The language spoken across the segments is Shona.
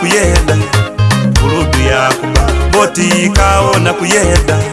kuyenda kurudu yakuma botikaona kuyenda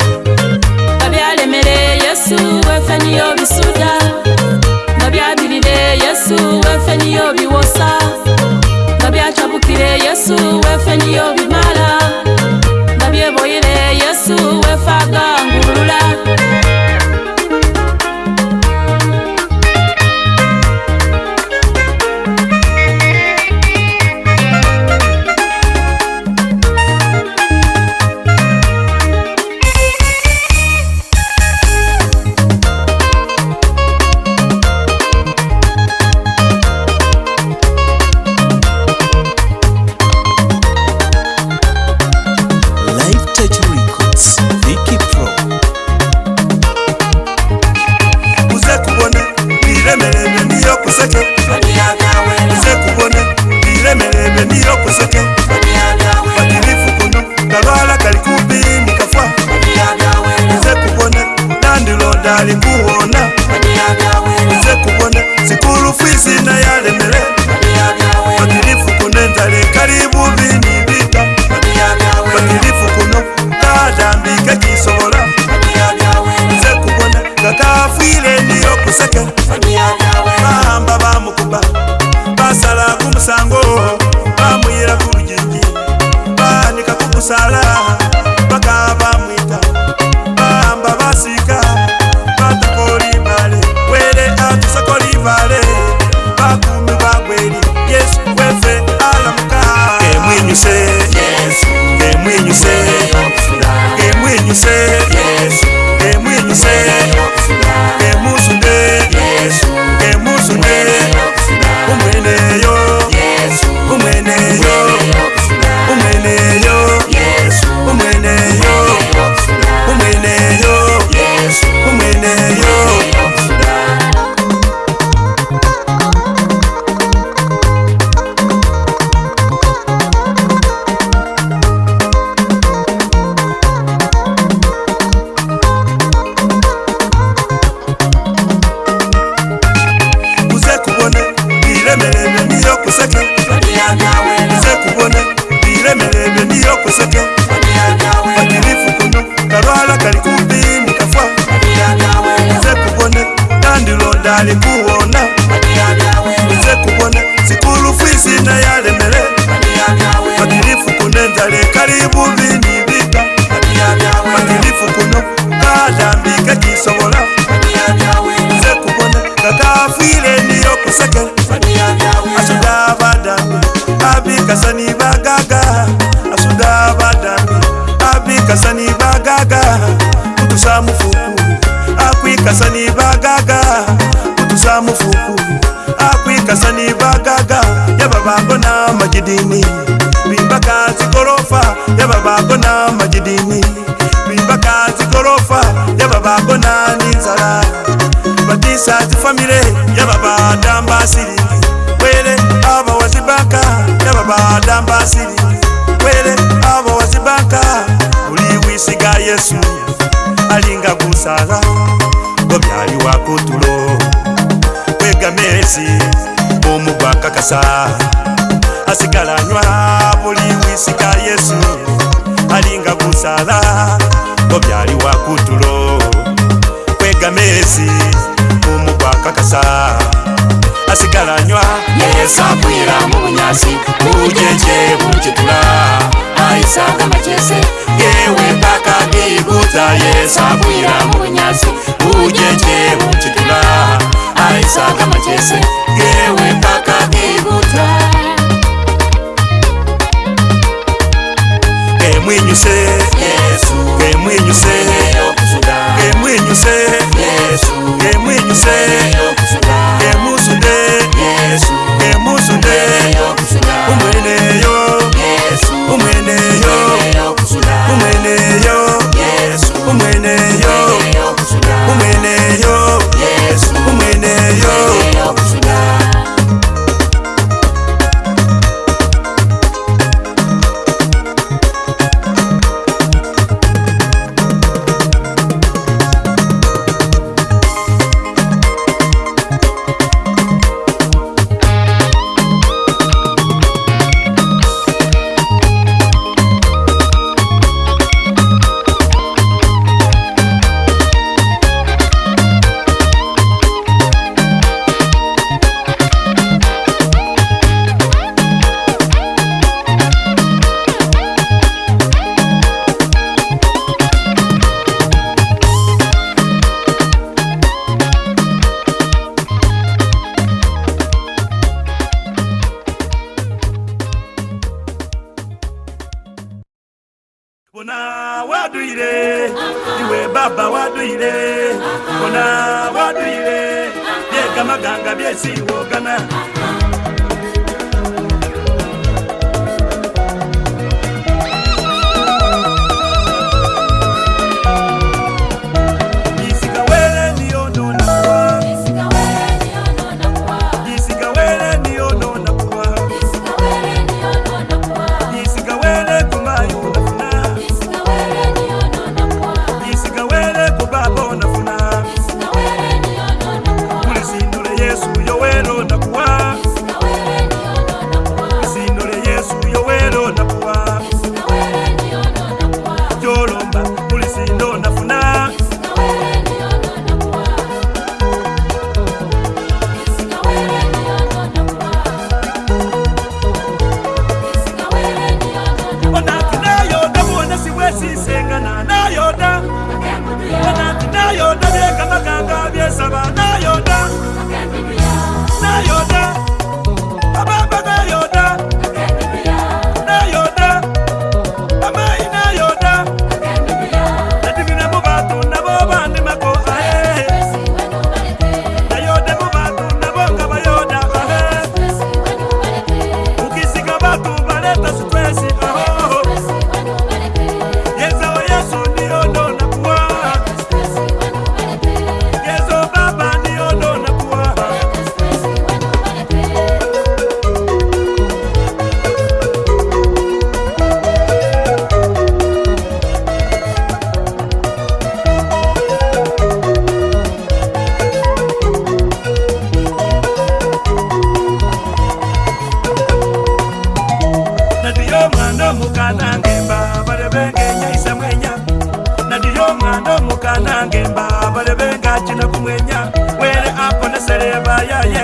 serebayaye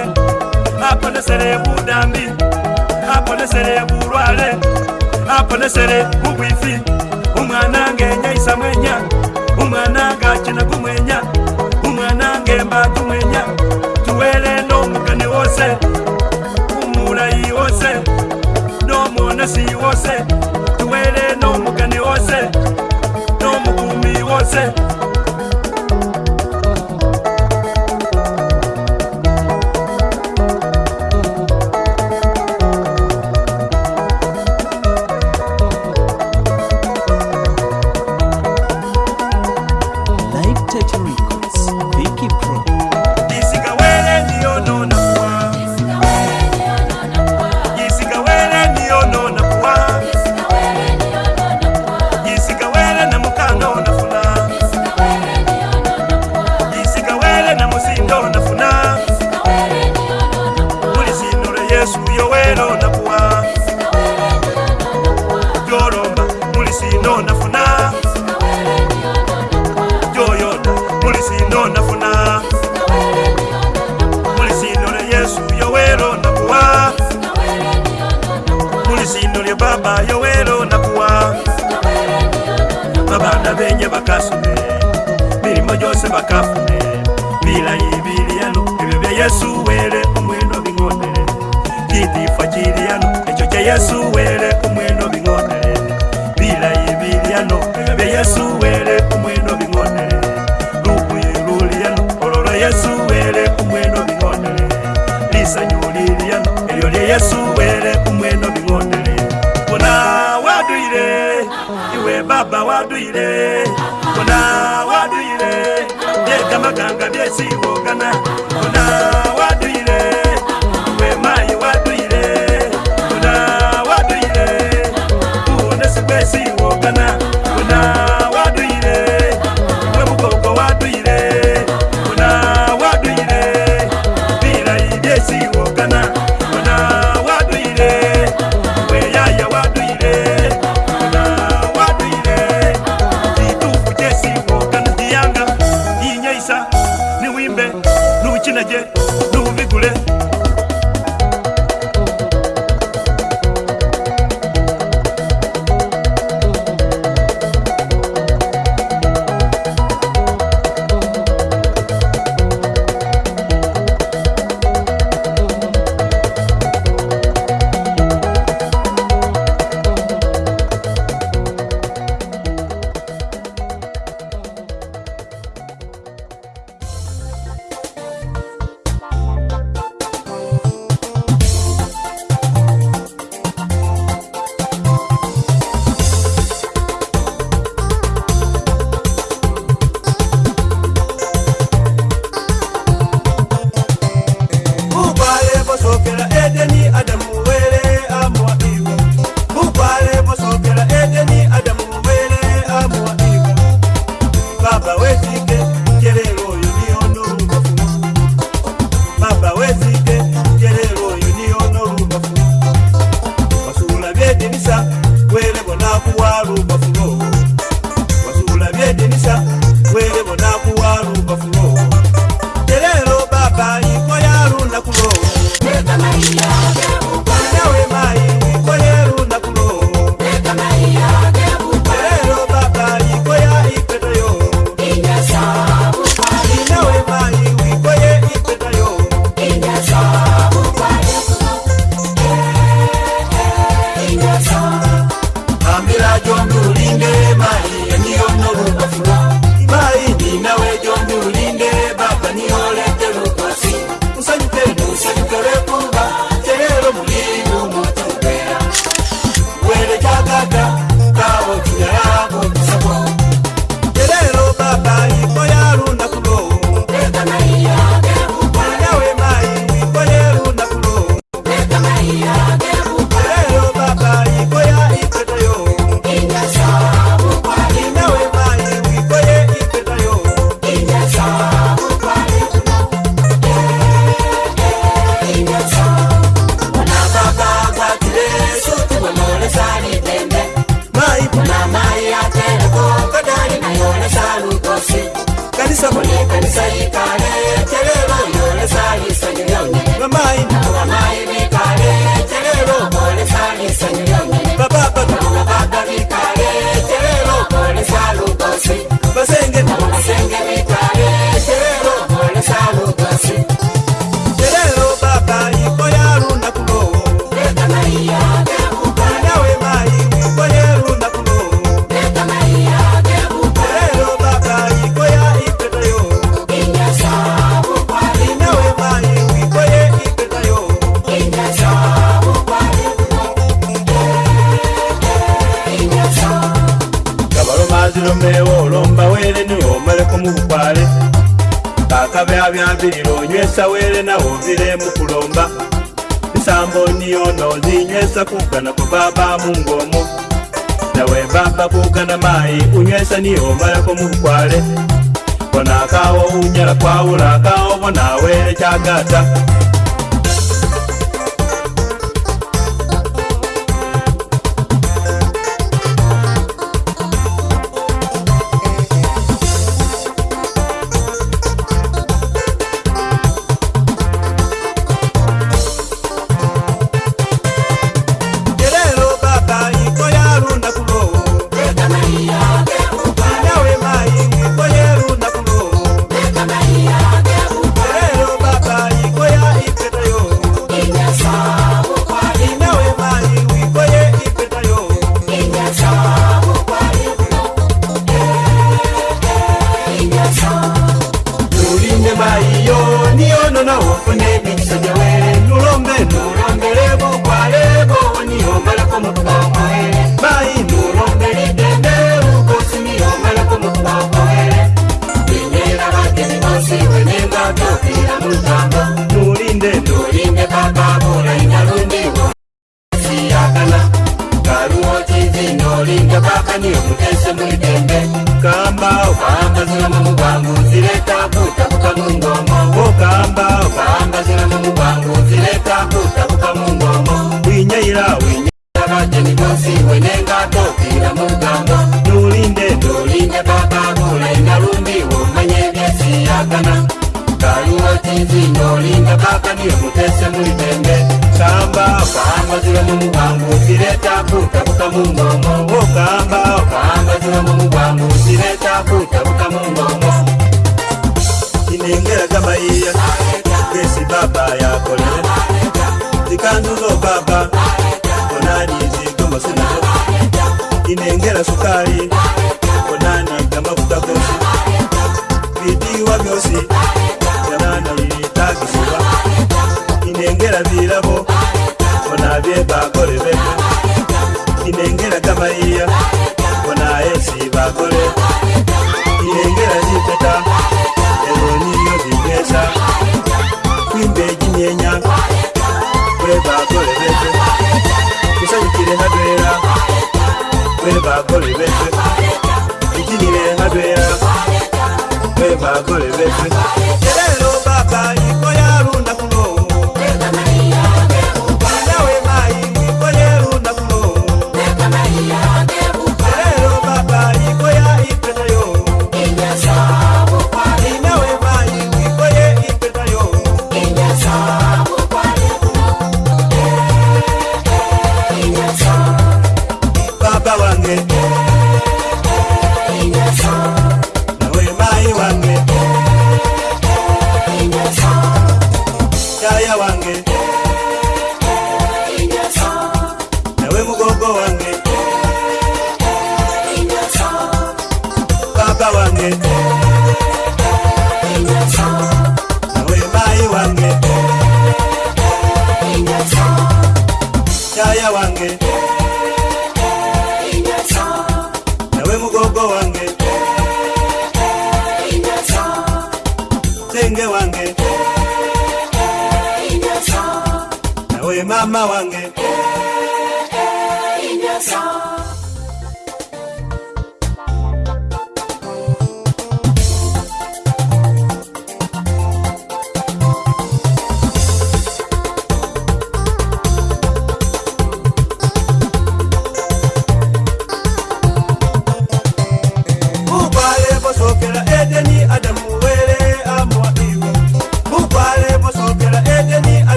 aponesere budambi aponesere burwale aponesere bubwifi umwana ngenya isamwenya umwana ngakina gumwenya umwana ngemba gumwenya tuwele nomukani wose umulayi wose nomwonesi wose tuwele nomukani wose nomukumi wose, no wose. No tawele na uvile mukulomba misambo niyono ninywesa kugana kwa baba mungomo nawe baba kugana mayi unywesa niyomalako mukukwale bona kawo unyala kwawula kawo bona wele chagata ngerabirabo onabye bakorebe inengera gamaiya onaesi bakore inengera jipeta eroniyo vigesa kwimbejinyenya we bakorebee kusanyikire hadwera we bakorebee ijinire hadwera we bakorebee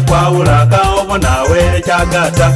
kwawulakawo bonawe cyagata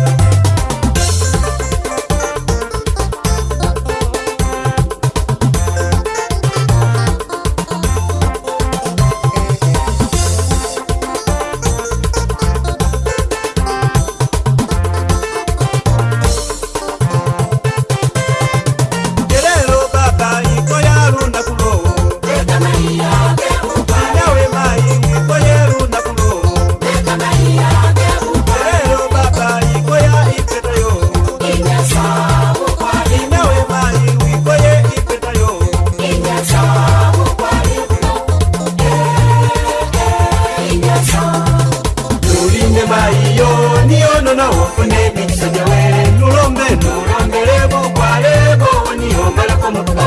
como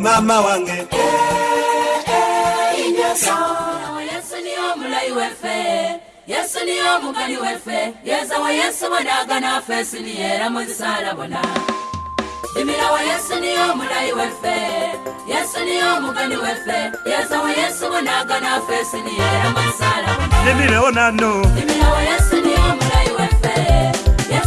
mama wange yesu niyo mulayi weffe yesu niyo omukali weffe yezawa yesu bonaagana ffe siniyera muzisalabona dimirawa yesu niyo omulayi weffe yesu niyo omukali weffe yezawa yesu bonaagana ffe siniyera muzisalabona dimirawo nano dimirawa yesu niyo omulayi weffe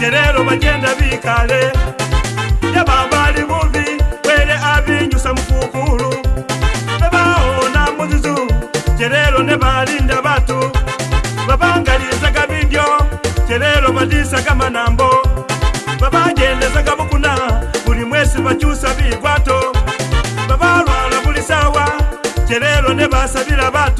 gerero bagenda bikale yababali bubi wele abinyusa mukukulu bebawona muzizu gerero nebalinda batu babangalizaga bidyo gerero balisaga manambo babagendezaga bukuna buli mwesi bakyusa bigwato babalwala buli sawa gerero nebasabila batu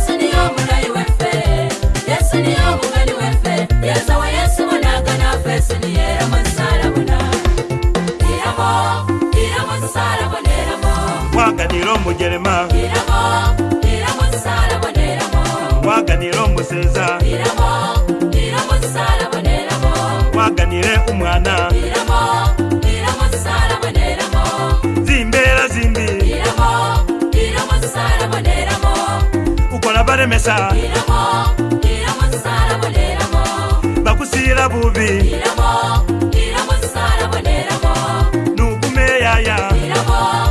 waganira omugerema waganire omuseza waganire umwana zimbera zimbi ukora baremesa bakusira bubi nugumeyaya Miramo.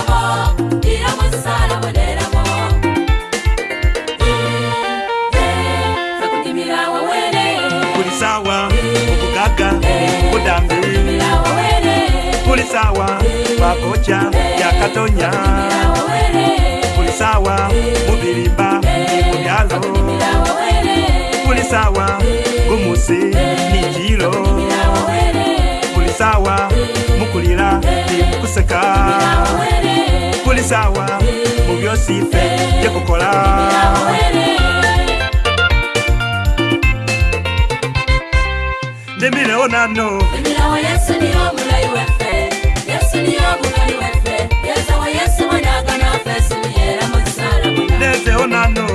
kocha yakatonya kulisawa mubilimba mubyalo kulisawa gumusi nijilo kulisawa mukulila nimukuseka kulisawa mubyosife byekukola nemileo nano Yes, and you're nezeonano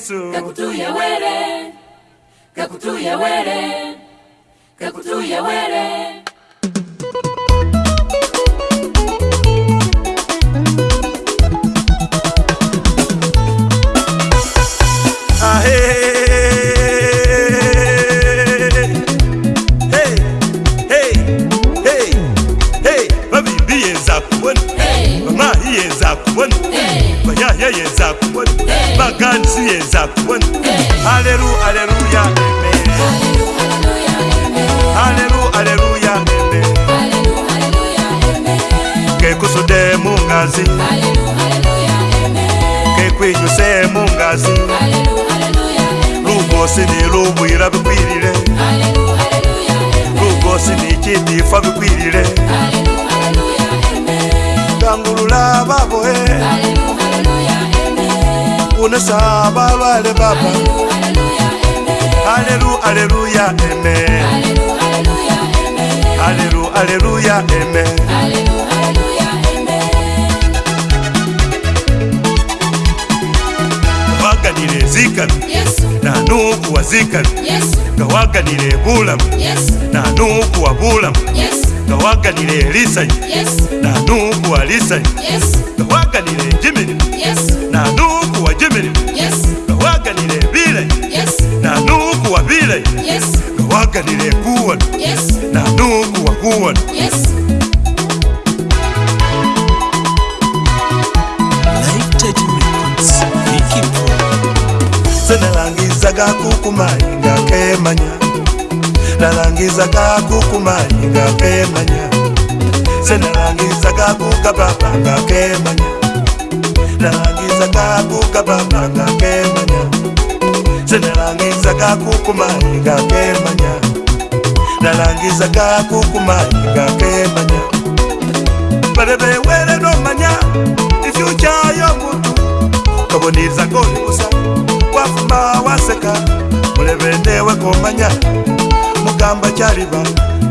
yesu gakutuye were gakutuye were gakutuye were Hey! ye yeza kubona baganzi yeza kubona aleru aleluya aleru aleluya kekusude mungazi kekwinyuse mungazi lugosi ni lubwira bikwirire lugosi ni kitifa bikwirire ndangulula baboe Hallelujah. babunesa babale baba alelu aleluya eme alelu aleluya eme waganire zikabi nanu kuwa zikabi gawaganire bulamu nanu kuwa bulamu gawaganire lisanyu nanu kuwa lisanyu gawaganire jimirimu nanu wajimire nga waganira ebire nanuuku wabire nga waganira ekuwano nanuuku wakuwano nga kemanya nalangiza gakukumali kemanya senalangiza gakugababa kemanya nalangiza sakabuka babanga kemanya senalangiza kakukumanyika kemanya nalangiza kakukumanyika kemanya balebewele nomanya ifyucha yomuntu kaboniza konibusa wafuma waseka mulebendewe komanya mugamba chaliba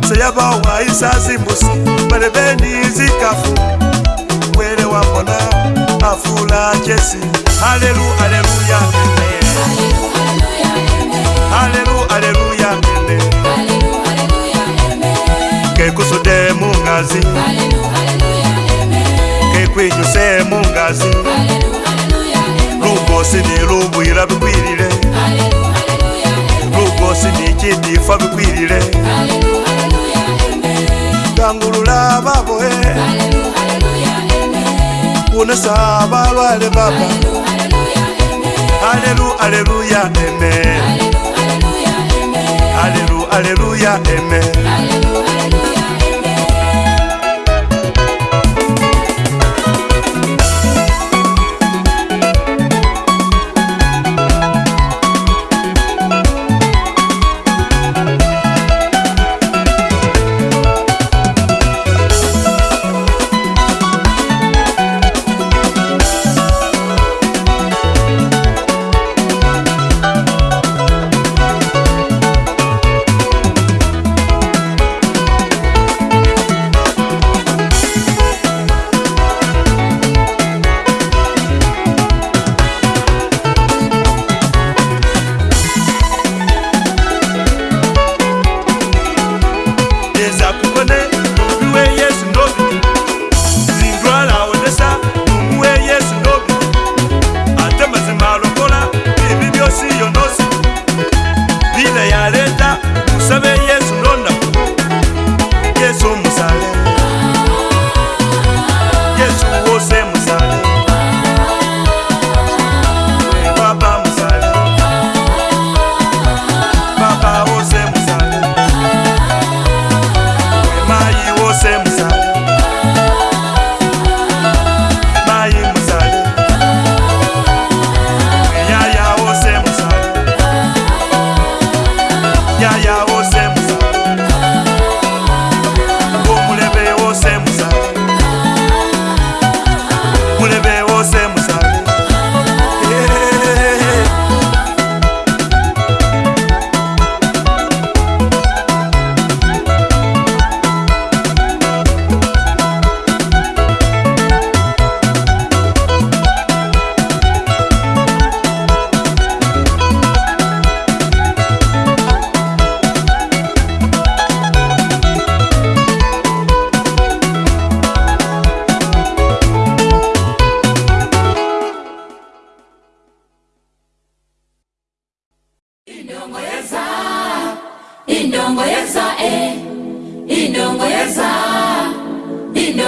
seyabawa isazimbusi balebendizikafu wele wambona afula jesi alelu aleluya alelu aleluya ele kekusude mungazi kekwinyuse mungazi lugosi ni lubwira bikwirile lugosi ni cidifa bikwirile dangulula baboe Hallelujah kuponesa balwale baba alelu aleluya eme alelu aleluya eme, aleluya, aleluya, eme. Aleluya, aleluya, eme. Aleluya, aleluya.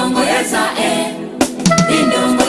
indongo eza e indongo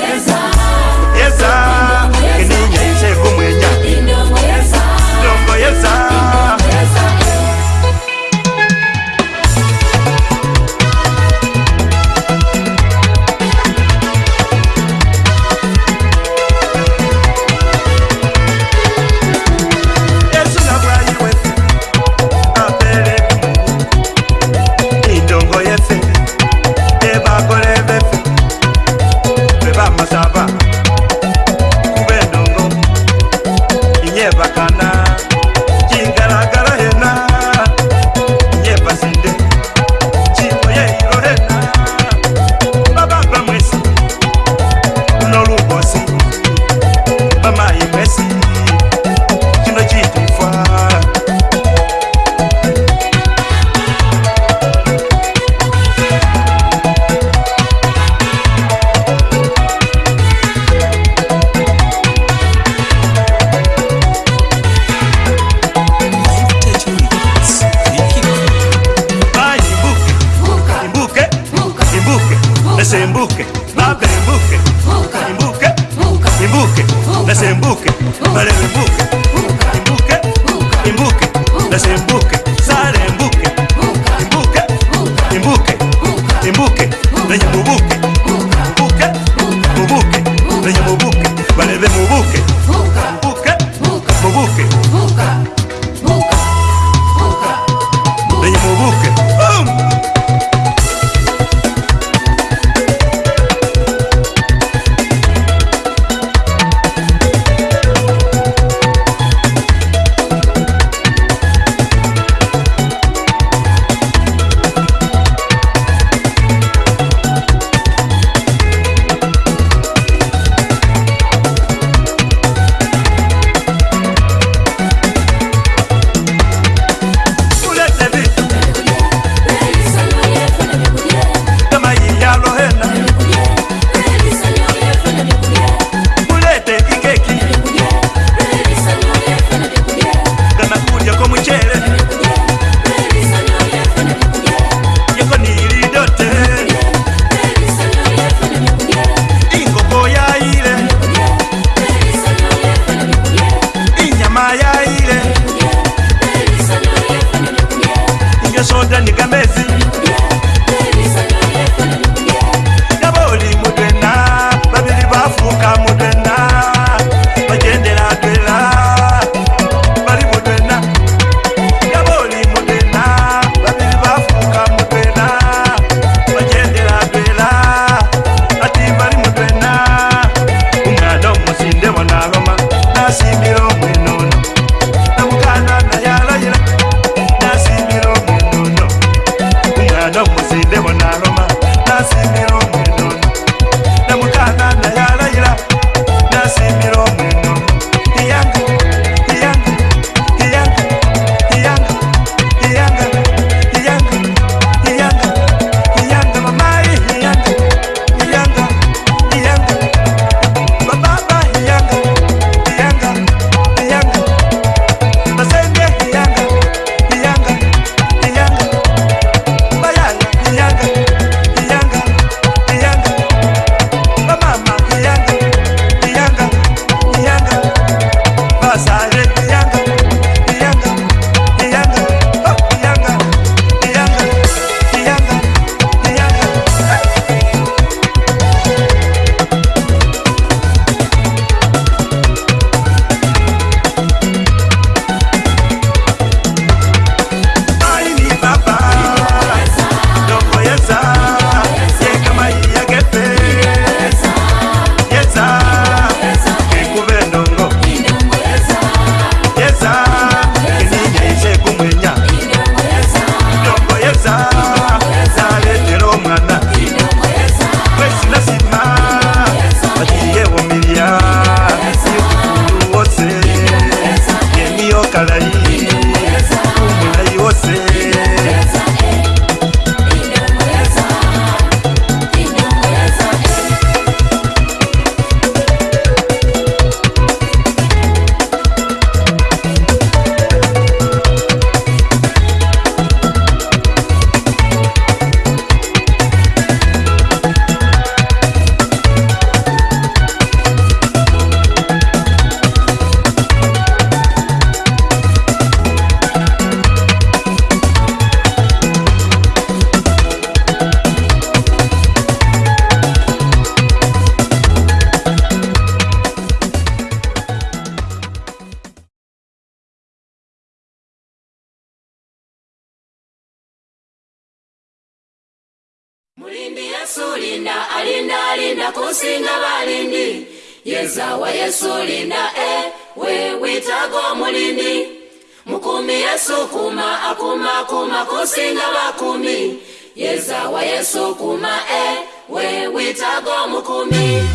mulindi yesu linda alinda alinda kusinga balindi yezawa yesu linda e we witaga omulindi mukumi yesu kuma akuma kuma kusinga bakumi yezawa yesu kuma e we witaga omukumi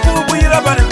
kubwira bari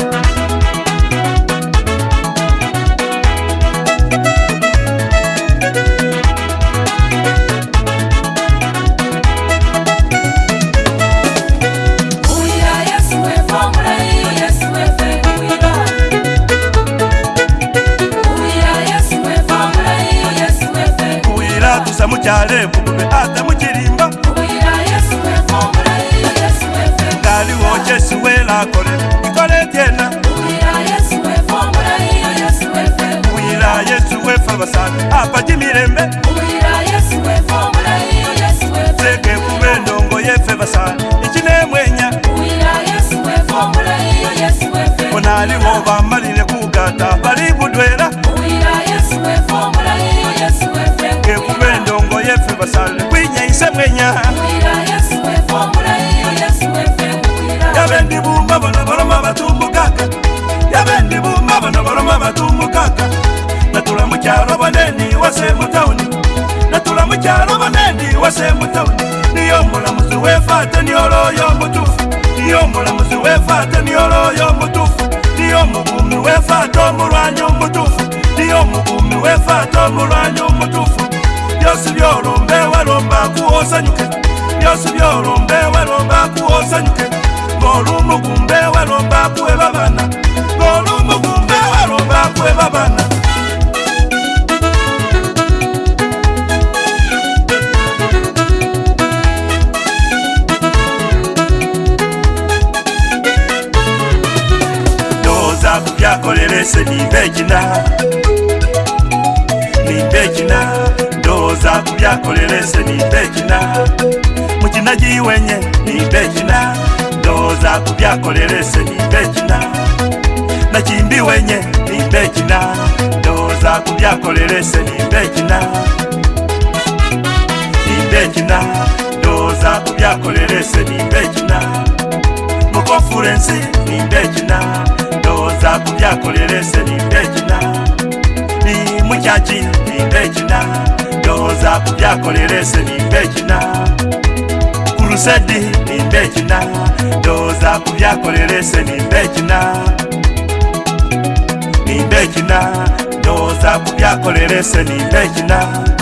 wase mutawuni natula mukyalo bonendi wase mutawuni niyo mulamuzi wefate nioloyo mutufu niyo mulamuzi wefate nioloyo mutufu niyo mubumi wefate omulwanyi mutufu niyo mubumi wefate omulwanyi mutufu byosi byolumbe walomba kuosanyuke byosi byolumbe walomba kuosanyuke molumugumbe walomba kuwe mwese nimbegina nimbegina ndoza kubyakolerese nimbegina mukina giwenye nimbegina ndoza kubyakolerese nimbegina nakimbi wenye nimbegina ndoza kubyakolerese nimbegina nimbegina ndoza kubyakolerese nimbegina mukofurensi nimbegina kuza kubyakorere se nimbegina ni mucyaki nimbegina ndoza kubyakorere se nimbegina kurusedi nimbegina ndoza kubyakorere se nimbegina nimbegina ndoza kubyakorere se nimbegina ni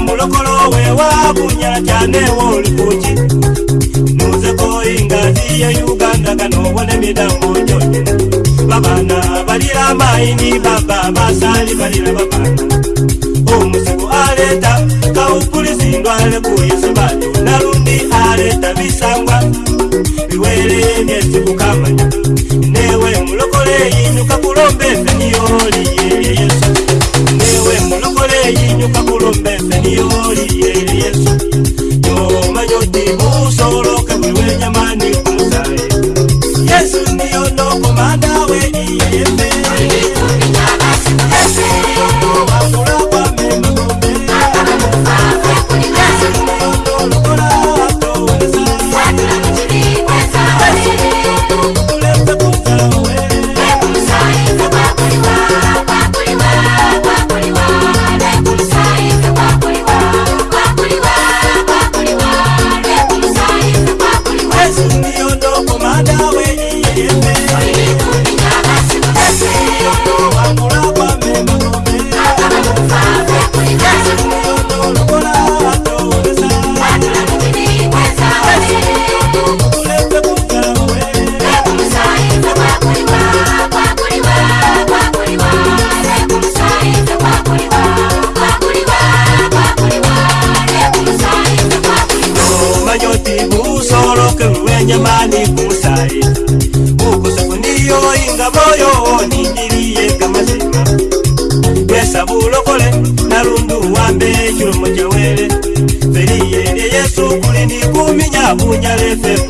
mulokolo we wabunya cyane wolikuki muzeko ingazi ya uganda kano wone midambo jonye babana balira maini baba basali balira babana omusiku aleta kaupulisi ndwale kuyisibali narundi aleta bisangwa biwere myesi kukamanya newe mulokole yinyuka kulombe feniyoli Yo me Yo yo kabunya lefepo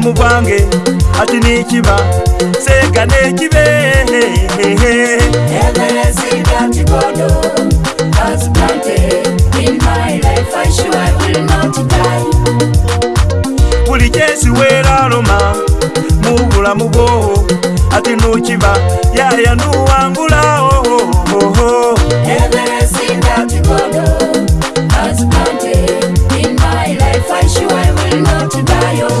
mubulamu bwange ati nikiba seega nekibe buli kyensi weraloma mu bulamu bwo ati nokiba yaya nuwangulaohohoho oh, oh. oh, oh.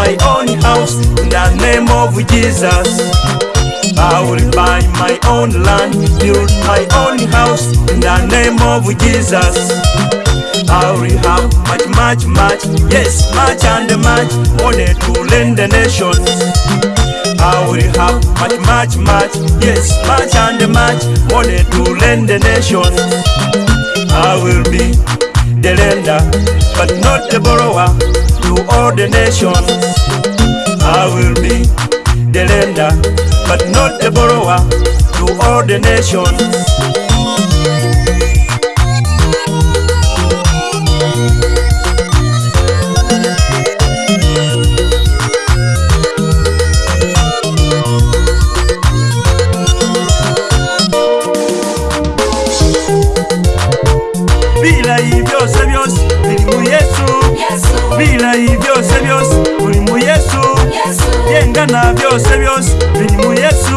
my own house in the name of Jesus. I will buy my own land, build my own house in the name of Jesus. I will have much, much, much, yes, much and much money to lend the nations. I will have much, much, much, yes, much and much money to lend the nations. I will be the lender, but not the borrower. to all the nations. I will be the lender, but not the borrower to all the nations. bila hivyo savyo elimu Yesu Dios eh, Dios, Jesús gana Dios eh, Dios, Dios yesu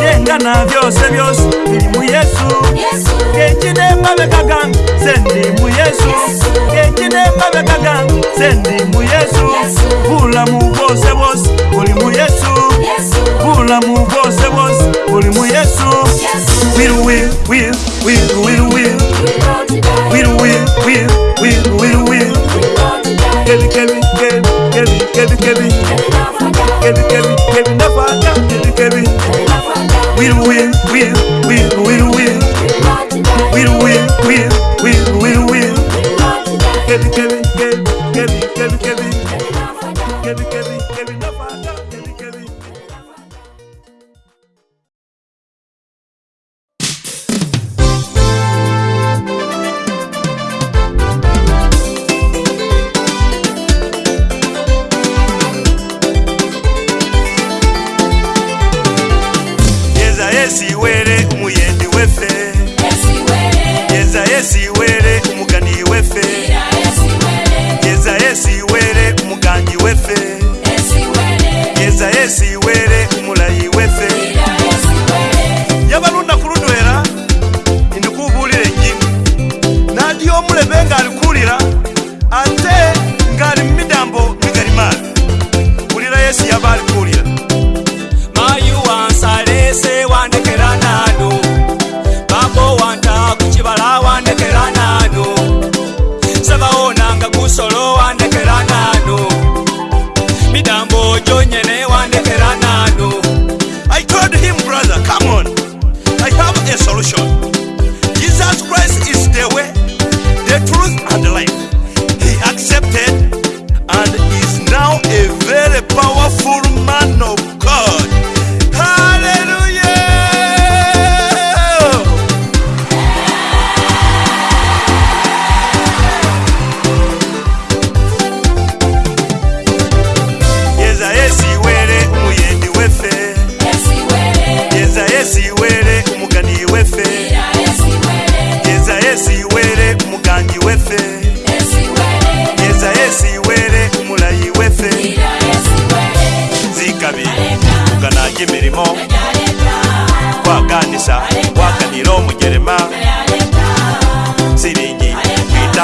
yengana Dios gana. Dios, eh, Dios yesu yengana byose byose biri mu yesu ngekinema bekaganga sendi que yesu ngekinema a sendi mu yesu bulamu vos, bwose dios mu voz, we'll, wiru wiru wiru wiru wiru wiru wiru wiru wiru wiru we'll, we'll, we'll, we'll, we'll, we'll, we'll, we'll, we'll, wiru wiru wiru wiru wiru wiru wiru wiru kebi kebi kebi kebi kebi kebi kebi kebi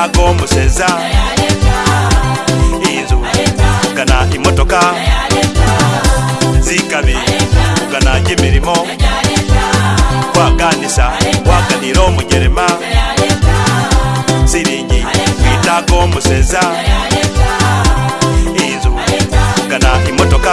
ag'omuseza inzu gana imotoka zikabi kugana gy'emirimo kwaganisa waganira omujerema siringi kwitaga omuseza inzu gana imotoka